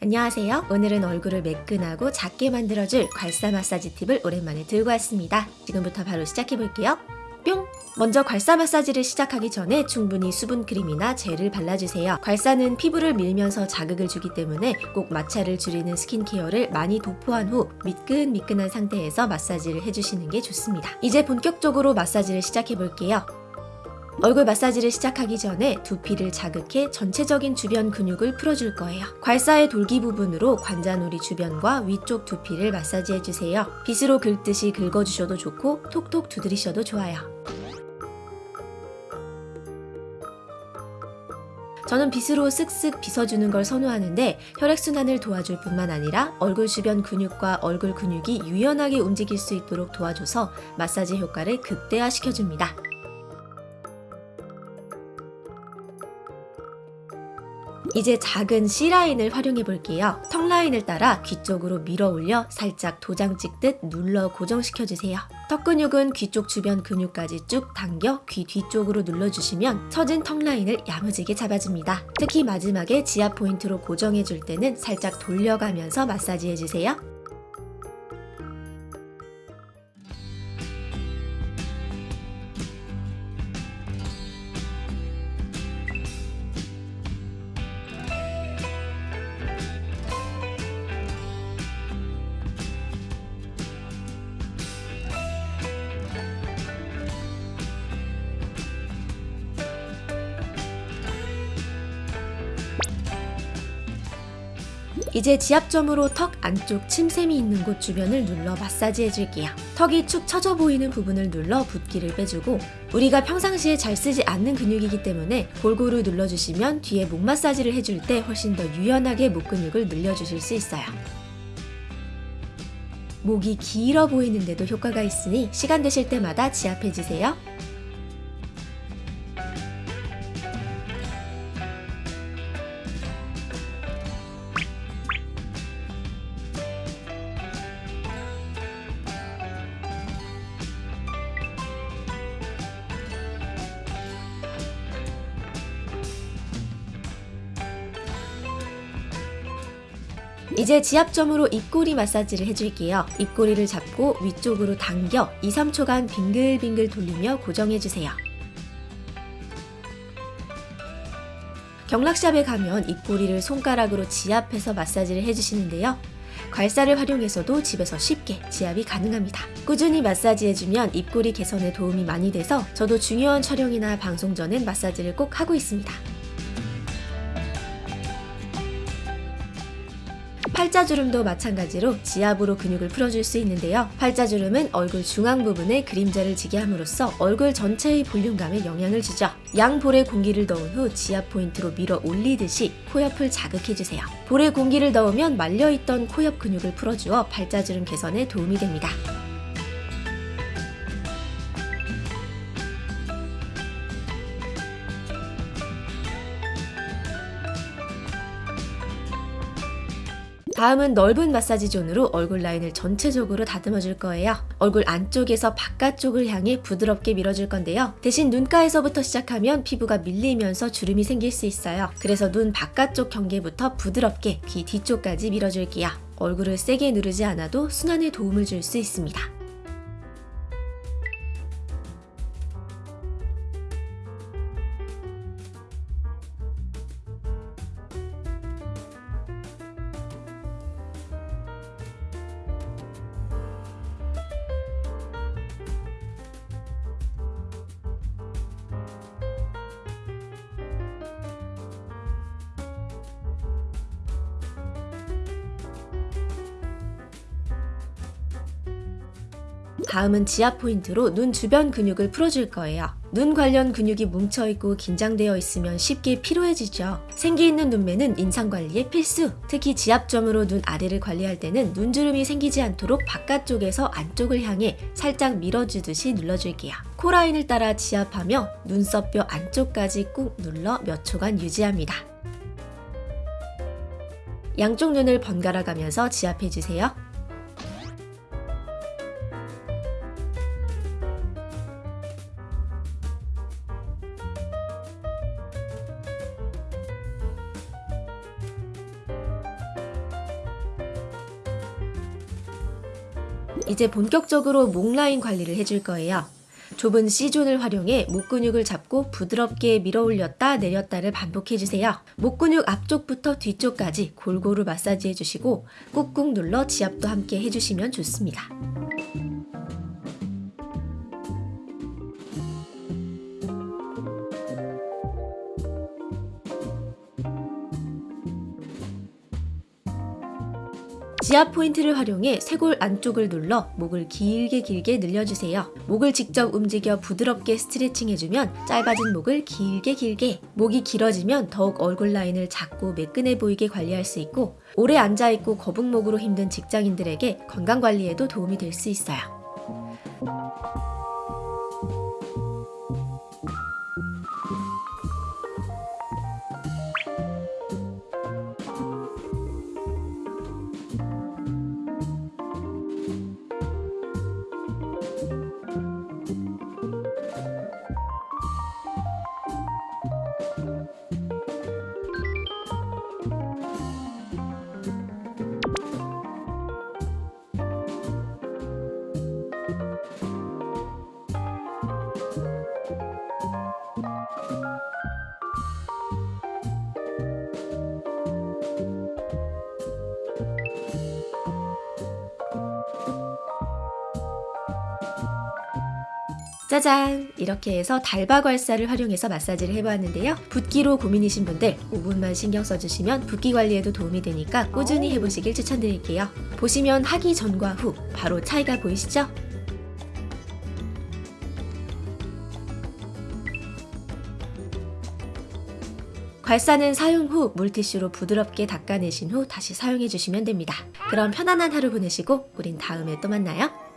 안녕하세요. 오늘은 얼굴을 매끈하고 작게 만들어줄 괄사 마사지 팁을 오랜만에 들고 왔습니다. 지금부터 바로 시작해볼게요. 뿅! 먼저 괄사 마사지를 시작하기 전에 충분히 수분 크림이나 젤을 발라주세요. 괄사는 피부를 밀면서 자극을 주기 때문에 꼭 마찰을 줄이는 스킨케어를 많이 도포한 후 미끈미끈한 상태에서 마사지를 해주시는 게 좋습니다. 이제 본격적으로 마사지를 시작해볼게요. 얼굴 마사지를 시작하기 전에 두피를 자극해 전체적인 주변 근육을 풀어줄 거예요. 괄사의 돌기 부분으로 관자놀이 주변과 위쪽 두피를 마사지해주세요. 빗으로 긁듯이 긁어주셔도 좋고 톡톡 두드리셔도 좋아요. 저는 빗으로 쓱쓱 빗어주는 걸 선호하는데 혈액순환을 도와줄 뿐만 아니라 얼굴 주변 근육과 얼굴 근육이 유연하게 움직일 수 있도록 도와줘서 마사지 효과를 극대화시켜줍니다. 이제 작은 C라인을 활용해 볼게요. 턱라인을 따라 귀 쪽으로 밀어 올려 살짝 도장 찍듯 눌러 고정시켜 주세요. 턱 근육은 귀 쪽 주변 근육까지 쭉 당겨 귀 뒤쪽으로 눌러주시면 처진 턱 라인을 야무지게 잡아줍니다. 특히 마지막에 지압 포인트로 고정해 줄 때는 살짝 돌려가면서 마사지해 주세요. 이제 지압점으로 턱 안쪽 침샘이 있는 곳 주변을 눌러 마사지 해줄게요. 턱이 축 처져 보이는 부분을 눌러 붓기를 빼주고 우리가 평상시에 잘 쓰지 않는 근육이기 때문에 골고루 눌러주시면 뒤에 목 마사지를 해줄 때 훨씬 더 유연하게 목 근육을 늘려주실 수 있어요. 목이 길어 보이는데도 효과가 있으니 시간 되실 때마다 지압해주세요. 이제 지압점으로 입꼬리 마사지를 해줄게요. 입꼬리를 잡고 위쪽으로 당겨 2, 3초간 빙글빙글 돌리며 고정해주세요. 경락샵에 가면 입꼬리를 손가락으로 지압해서 마사지를 해주시는데요. 괄사를 활용해서도 집에서 쉽게 지압이 가능합니다. 꾸준히 마사지해주면 입꼬리 개선에 도움이 많이 돼서 저도 중요한 촬영이나 방송 전엔 마사지를 꼭 하고 있습니다. 팔자주름도 마찬가지로 지압으로 근육을 풀어줄 수 있는데요. 팔자주름은 얼굴 중앙 부분에 그림자를 지게 함으로써 얼굴 전체의 볼륨감에 영향을 주죠. 양 볼에 공기를 넣은 후 지압 포인트로 밀어 올리듯이 코옆을 자극해주세요. 볼에 공기를 넣으면 말려있던 코옆 근육을 풀어주어 팔자주름 개선에 도움이 됩니다. 다음은 넓은 마사지 존으로 얼굴 라인을 전체적으로 다듬어 줄 거예요. 얼굴 안쪽에서 바깥쪽을 향해 부드럽게 밀어줄 건데요. 대신 눈가에서부터 시작하면 피부가 밀리면서 주름이 생길 수 있어요. 그래서 눈 바깥쪽 경계부터 부드럽게 귀 뒤쪽까지 밀어줄게요. 얼굴을 세게 누르지 않아도 순환에 도움을 줄 수 있습니다. 다음은 지압 포인트로 눈 주변 근육을 풀어줄 거예요. 눈 관련 근육이 뭉쳐있고 긴장되어 있으면 쉽게 피로해지죠. 생기 있는 눈매는 인상 관리에 필수! 특히 지압점으로 눈 아래를 관리할 때는 눈주름이 생기지 않도록 바깥쪽에서 안쪽을 향해 살짝 밀어주듯이 눌러줄게요. 코라인을 따라 지압하며 눈썹뼈 안쪽까지 꾹 눌러 몇 초간 유지합니다. 양쪽 눈을 번갈아 가면서 지압해주세요. 이제 본격적으로 목 라인 관리를 해줄 거예요. 좁은 C존을 활용해 목 근육을 잡고 부드럽게 밀어 올렸다 내렸다를 반복해주세요. 목 근육 앞쪽부터 뒤쪽까지 골고루 마사지 해주시고 꾹꾹 눌러 지압도 함께 해주시면 좋습니다. 지압 포인트를 활용해 쇄골 안쪽을 눌러 목을 길게 길게 늘려주세요. 목을 직접 움직여 부드럽게 스트레칭 해주면 짧아진 목을 길게 길게 목이 길어지면 더욱 얼굴 라인을 작고 매끈해 보이게 관리할 수 있고 오래 앉아있고 거북목으로 힘든 직장인들에게 건강관리에도 도움이 될 수 있어요. 짜잔! 이렇게 해서 달바괄사를 활용해서 마사지를 해보았는데요. 붓기로 고민이신 분들 5분만 신경 써주시면 붓기 관리에도 도움이 되니까 꾸준히 해보시길 추천드릴게요. 보시면 하기 전과 후 바로 차이가 보이시죠? 괄사는 사용 후 물티슈로 부드럽게 닦아내신 후 다시 사용해주시면 됩니다. 그럼 편안한 하루 보내시고 우린 다음에 또 만나요.